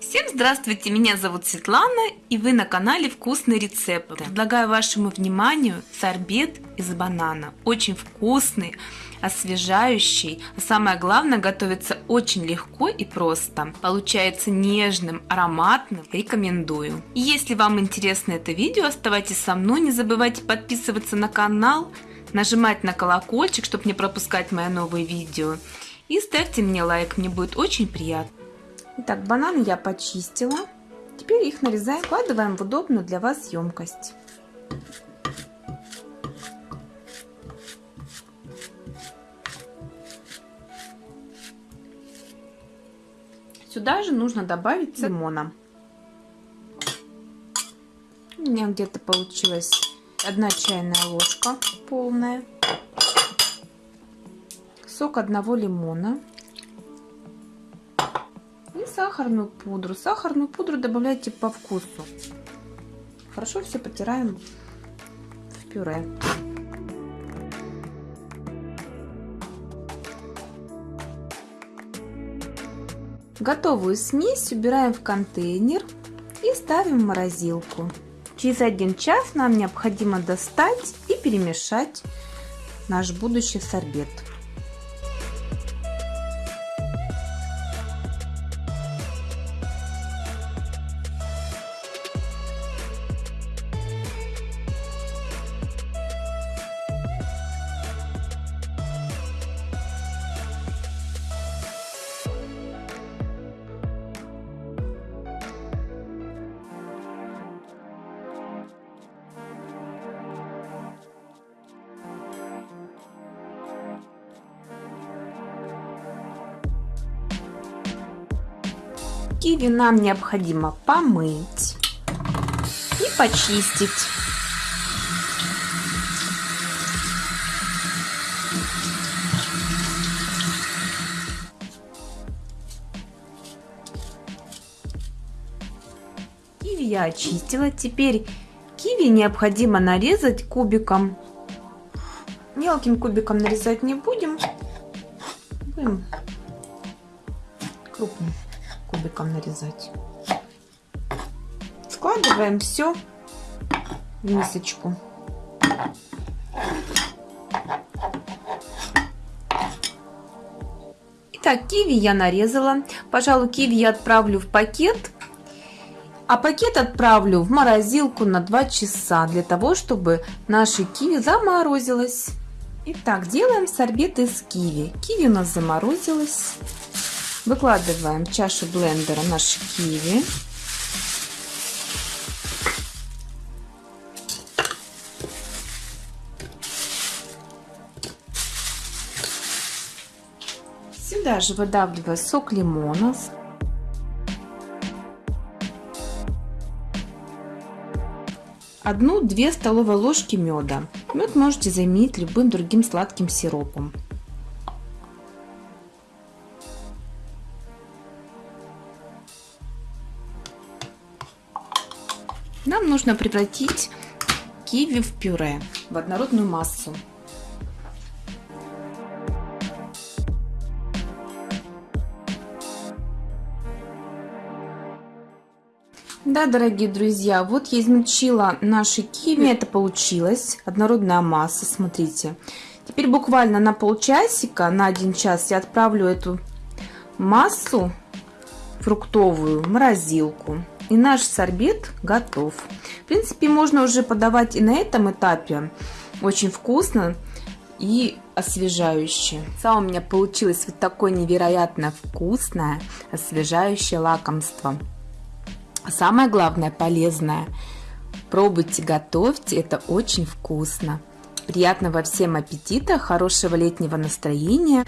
Всем здравствуйте, меня зовут Светлана и вы на канале Вкусные рецепты. Предлагаю вашему вниманию сорбет из банана. Очень вкусный, освежающий, а самое главное готовится очень легко и просто. Получается нежным, ароматным, рекомендую. И если вам интересно это видео, оставайтесь со мной, не забывайте подписываться на канал, нажимать на колокольчик, чтобы не пропускать мои новые видео. И ставьте мне лайк, мне будет очень приятно. Итак, бананы я почистила. Теперь их нарезаем, вкладываем в удобную для вас емкость. Сюда же нужно добавить лимона. У меня где-то получилась одна чайная ложка полная. Сок одного лимона сахарную пудру. Сахарную пудру добавляйте по вкусу. Хорошо все потираем в пюре. Готовую смесь убираем в контейнер и ставим в морозилку. Через один час нам необходимо достать и перемешать наш будущий сорбет. Киви нам необходимо помыть и почистить. Киви я очистила. Теперь киви необходимо нарезать кубиком. Мелким кубиком нарезать не будем. Будем крупным кубиком нарезать. Складываем все в мисочку. Итак, киви я нарезала. Пожалуй, киви я отправлю в пакет. А пакет отправлю в морозилку на 2 часа, для того, чтобы наши киви заморозилось. Итак, делаем сорбет из киви. Киви у нас заморозилось. Выкладываем в чашу блендера наш киви. Сюда же выдавливаю сок лимона. Одну-две столовые ложки меда. Мед можете заменить любым другим сладким сиропом. Нам нужно превратить киви в пюре, в однородную массу. Да, дорогие друзья, вот я измельчила наши киви, это получилось, однородная масса, смотрите. Теперь буквально на полчасика, на один час я отправлю эту массу фруктовую в морозилку. И наш сорбет готов. В принципе, можно уже подавать и на этом этапе. Очень вкусно и освежающе. Сам у меня получилось вот такое невероятно вкусное, освежающее лакомство. Самое главное, полезное. Пробуйте, готовьте, это очень вкусно. Приятного всем аппетита, хорошего летнего настроения.